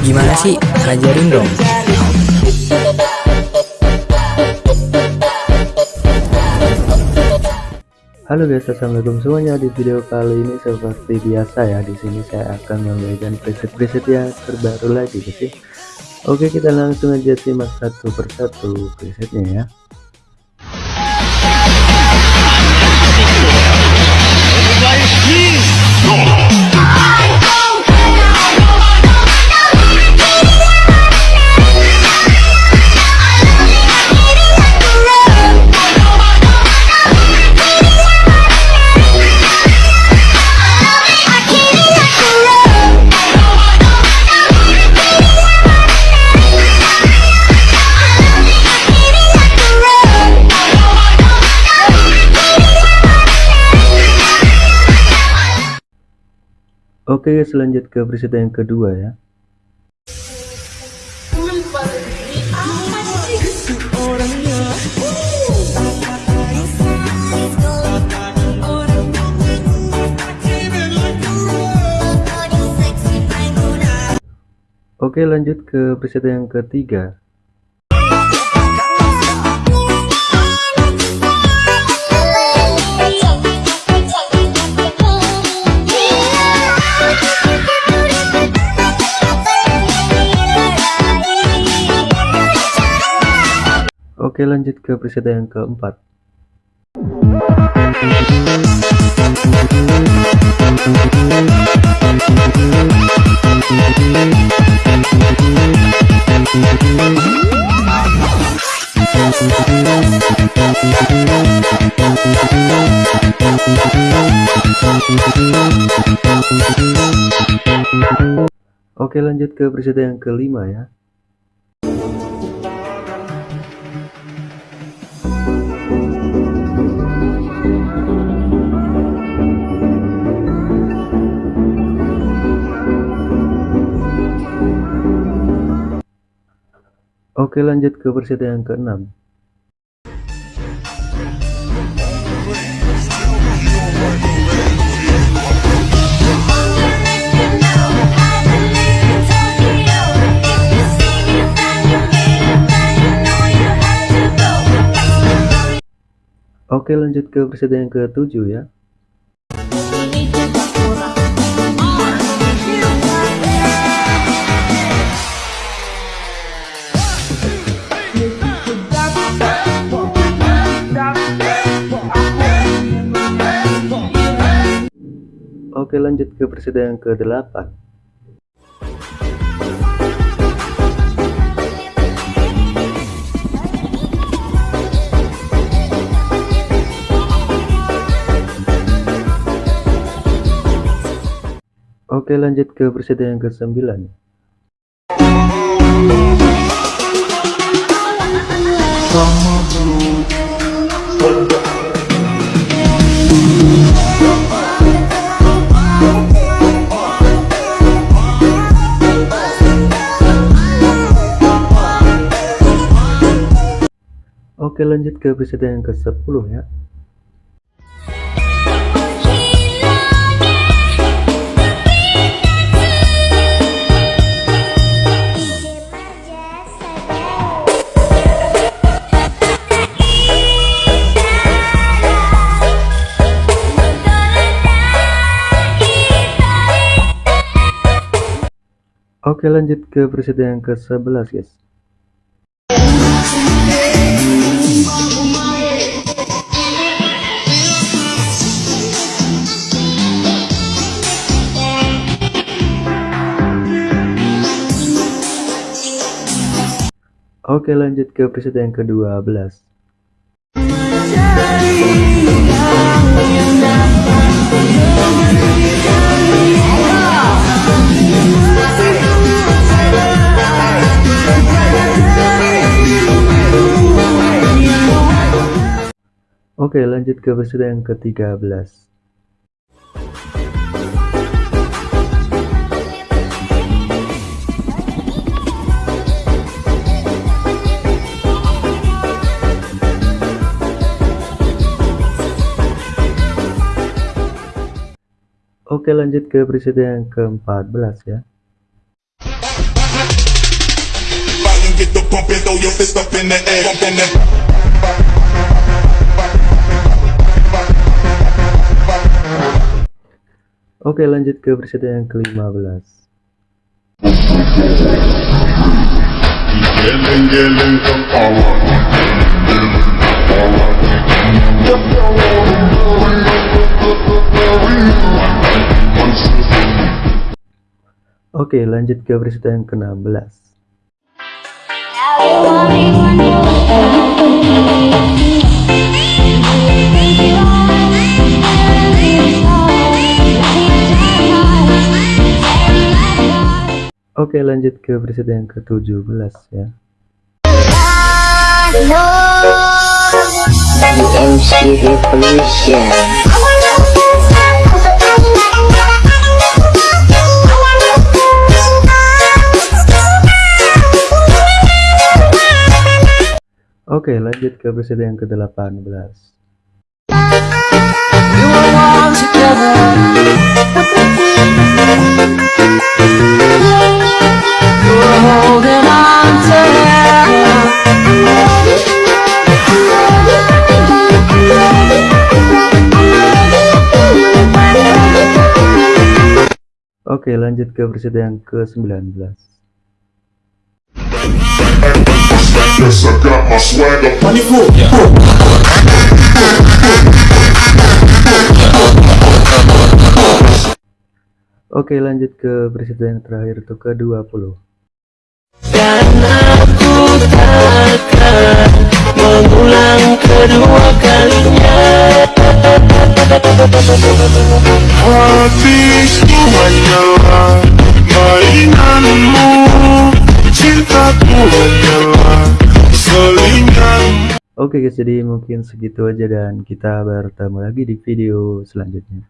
Gimana sih? Ajarin dong. Halo guys, assalamualaikum semuanya. Di video kali ini seperti biasa ya, di sini saya akan membagikan preset-preset ya terbaru lagi guys. ya. Oke, kita langsung aja simak satu persatu presetnya ya. Oke, guys, lanjut ke preset yang kedua ya. Oke, lanjut ke preset yang ketiga. Oke, lanjut ke preset yang keempat. Oke, lanjut ke preset yang kelima ya. Oke lanjut ke preset yang keenam. Oke lanjut ke preset yang ketujuh ya. Oke lanjut ke preset yang ke-8 Oke lanjut ke preset yang ke-9 Oke lanjut ke preset yang ke-10 ya. Oke lanjut ke preset yang ke-11 guys Oke lanjut ke preset yang ke-12 Oke lanjut ke preset yang ke-13 Oke lanjut ke preset yang ke-14 ya Oke lanjut ke preset yang ke-15 Gelin Oke lanjut ke preset yang ke-16 Oke lanjut ke preset yang ke-17 ya MC Revolution Oke lanjut ke preset yang ke-18 Oke lanjut ke preset yang ke-19 Yes, I got my swagger Oke lanjut ke preset yang terakhir itu ke-20 Dan aku takkan mengulang kedua kalinya. Hatiku hanyalah Oke guys jadi mungkin segitu aja dan kita bertemu lagi di video selanjutnya